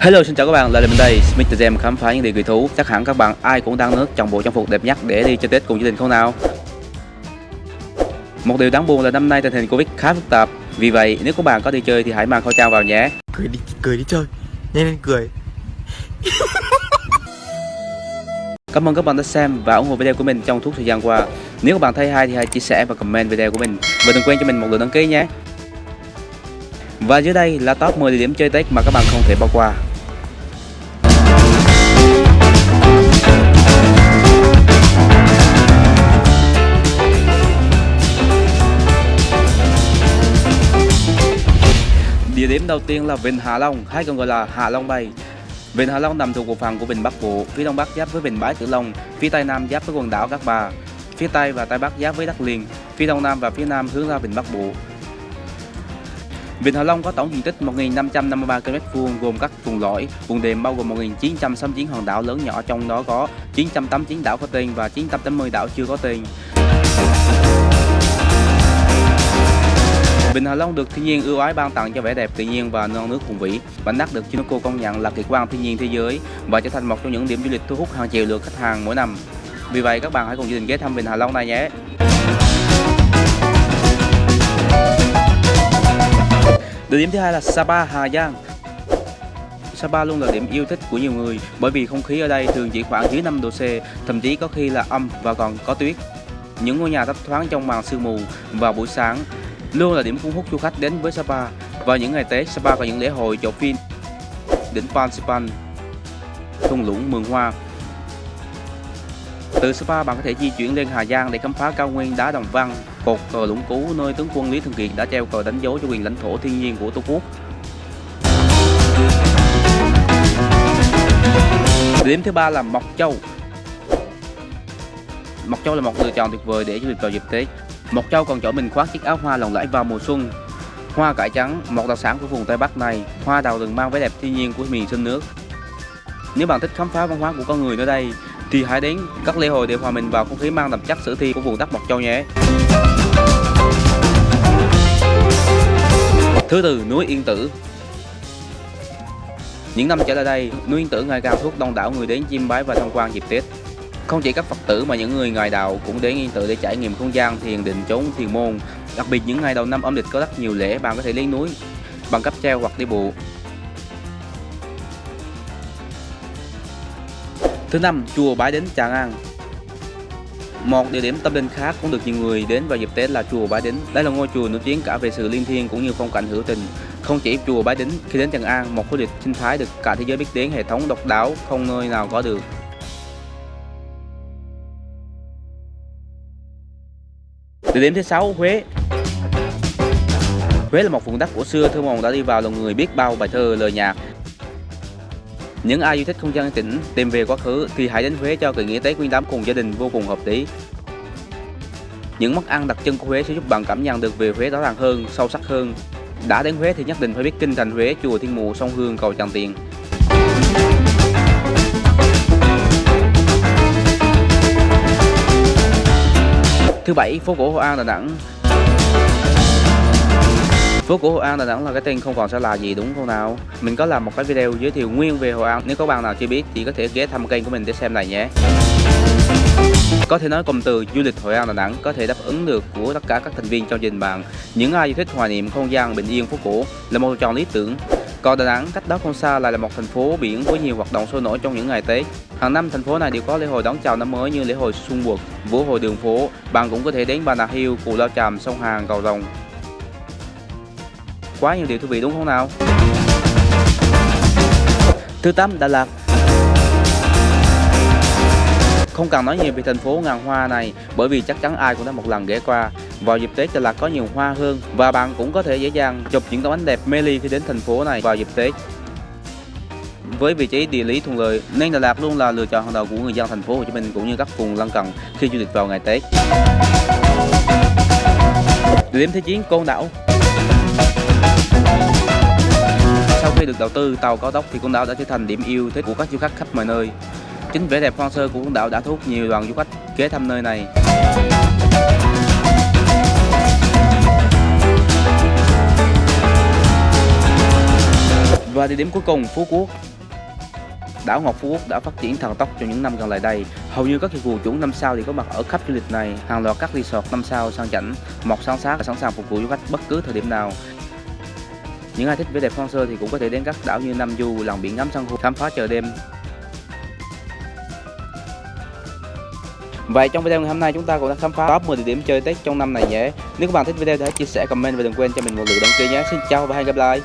Hello xin chào các bạn, lại là mình đây, Mr. Gem khám phá những điều kỳ thú. Chắc hẳn các bạn ai cũng đang nước trong bộ trang phục đẹp nhất để đi chơi Tết cùng gia đình không nào? Một điều đáng buồn là năm nay tình hình Covid khá phức tạp. Vì vậy nếu các bạn có đi chơi thì hãy mang khẩu trang vào nhé. Cười đi cười đi chơi. Nhanh lên cười. Cảm ơn các bạn đã xem và ủng hộ video của mình trong suốt thời gian qua. Nếu các bạn thấy hay thì hãy chia sẻ và comment video của mình. Và đừng quên cho mình một lượt đăng ký nhé và dưới đây là top 10 địa điểm chơi Tết mà các bạn không thể bỏ qua Địa điểm đầu tiên là Vịnh Hạ Long hay còn gọi là Hạ Long Bay. Vịnh Hạ Long nằm thuộc bộ phận của Vịnh Bắc Bộ, phía đông bắc giáp với Vịnh Bái Tử Long, phía tây nam giáp với quần đảo Cát Bà, phía tây và tây bắc giáp với đất liền, phía đông nam và phía nam hướng ra Vịnh Bắc Bộ. Vịnh Hạ Long có tổng diện tích 1.553 km2 gồm các vùng lõi, vùng đệm bao gồm 1.969 hòn đảo lớn nhỏ trong đó có 989 đảo có tên và 980 đảo chưa có tên. Vịnh Hạ Long được thiên nhiên ưu ái ban tặng cho vẻ đẹp tự nhiên và non nước hùng vĩ. Bánh đắt được UNESCO công nhận là kỳ quan thiên nhiên thế giới và trở thành một trong những điểm du lịch thu hút hàng triệu lượt khách hàng mỗi năm. Vì vậy các bạn hãy cùng gia đình ghé thăm Vịnh Hạ Long này nhé. Địa điểm thứ hai là Sapa, Hà Giang. Sapa luôn là điểm yêu thích của nhiều người bởi vì không khí ở đây thường chỉ khoảng dưới 5 độ C, thậm chí có khi là âm và còn có tuyết. Những ngôi nhà thấp thoáng trong màn sương mù vào buổi sáng luôn là điểm thu hút du khách đến với Sapa. Vào những ngày Tết, Sapa có những lễ hội chợ phim đỉnh Pan Sipan, thung lũng Mường Hoa. Từ Sapa bạn có thể di chuyển lên Hà Giang để khám phá cao nguyên đá Đồng Văn, cột cờ Lũng Cú nơi tướng quân Lý Thường Kiệt đã treo cờ đánh dấu cho quyền lãnh thổ thiên nhiên của Tổ quốc. Điểm thứ ba là Mộc Châu. Mộc Châu là một lựa chọn tuyệt vời để du lịch vào dịp Tết. Mộc Châu còn chở mình khoác chiếc áo hoa lộng lẫy vào mùa xuân. Hoa cải trắng, một đặc sản của vùng Tây Bắc này, hoa đào rừng mang vẻ đẹp thiên nhiên của miền sông nước. Nếu bạn thích khám phá văn hóa của con người nơi đây, thì hãy đến các lễ hội để hòa mình vào không khí mang đậm chất sử thi của vùng đất Mộc Châu nhé. Thứ tư, núi Yên Tử. Những năm trở lại đây, núi Yên Tử ngày càng thu hút đông đảo người đến chiêm bái và tham quan dịp Tết. Không chỉ các Phật tử mà những người ngoài đạo cũng đến Yên Tử để trải nghiệm không gian thiền định chốn thiền môn. Đặc biệt những ngày đầu năm âm lịch có rất nhiều lễ bạn có thể lên núi bằng cáp treo hoặc đi bộ. Thứ năm, chùa Bái Đính Tràng An. Một địa điểm tâm linh khác cũng được nhiều người đến vào dịp Tết là chùa Bái Đính. Đây là ngôi chùa nổi tiếng cả về sự linh thiêng cũng như phong cảnh hữu tình. Không chỉ chùa Bái Đính, khi đến Tràng An, một khu lịch sinh thái được cả thế giới biết đến hệ thống độc đáo không nơi nào có được. Địa điểm thứ sáu Huế Huế là một vùng đất cổ xưa thơ mộng đã đi vào lòng người biết bao bài thơ lời nhạc những ai yêu thích không gian tĩnh tìm về quá khứ thì hãy đến Huế cho kỳ nghỉ Tết Nguyên đán cùng gia đình vô cùng hợp lý. Những món ăn đặc trưng của Huế sẽ giúp bạn cảm nhận được về Huế rõ ràng hơn, sâu sắc hơn. Đã đến Huế thì nhất định phải biết kinh thành Huế, chùa Thiên Mụ, sông Hương, cầu Tràng Tiền. Thứ bảy, phố cổ Hội An Đà Nẵng. Phố cổ Hội An Đà Nẵng là cái tên không còn xa lạ gì đúng không nào? Mình có làm một cái video giới thiệu nguyên về Hội An. Nếu có bạn nào chưa biết thì có thể ghé thăm kênh của mình để xem này nhé. Có thể nói cụm từ du lịch Hội An Đà Nẵng có thể đáp ứng được của tất cả các thành viên trong gia đình bạn. Những ai yêu thích hoài niệm không gian bình yên phố cổ là một chọn lý tưởng. Còn Đà Nẵng cách đó không xa lại là một thành phố biển với nhiều hoạt động sôi nổi trong những ngày Tết. Hàng năm thành phố này đều có lễ hội đón chào năm mới như lễ hội Xuân Quật, Vũ hội đường phố. Bạn cũng có thể đến Bà Nà Hill, Cù Lao Chàm, sông Hàn, Cầu Rồng. Quá nhiều điều thú vị, đúng không nào? Thứ tám, Đà Lạt Không cần nói nhiều về thành phố ngàn hoa này, bởi vì chắc chắn ai cũng đã một lần ghé qua. Vào dịp Tết, Đà Lạt có nhiều hoa hơn và bạn cũng có thể dễ dàng chụp những tấm ảnh đẹp mê ly khi đến thành phố này vào dịp Tết. Với vị trí địa lý thuận lợi, nên Đà Lạt luôn là lựa chọn hàng đầu của người dân thành phố Hồ Chí Minh cũng như các vùng lân cận khi du lịch vào ngày Tết. Địa điểm thứ 9 Côn Đảo khi được đầu tư tàu cao tốc thì Côn Đảo đã trở thành điểm yêu thích của các du khách khắp mọi nơi. Chính vẻ đẹp hoang sơ của Côn Đảo đã thu hút nhiều đoàn du khách ghé thăm nơi này. Và địa điểm cuối cùng Phú Quốc Đảo Ngọc Phú Quốc đã phát triển thần tốc trong những năm gần lại đây. Hầu như các dịch vụ chuẩn năm sao thì có mặt ở khắp du lịch này. Hàng loạt các resort năm sao sang chảnh, mọc sáng sát và sẵn sàng phục vụ du khách bất cứ thời điểm nào. Những ai thích vẻ đẹp hoang sơ thì cũng có thể đến các đảo như Nam Du, lòng biển ngắm san hô, khám phá chợ đêm. Vậy trong video ngày hôm nay chúng ta cũng đã khám phá top 10 địa điểm chơi Tết trong năm này nhé. Nếu các bạn thích video thì hãy chia sẻ, comment và đừng quên cho mình một lượt đăng ký nhé. Xin chào và hẹn gặp lại.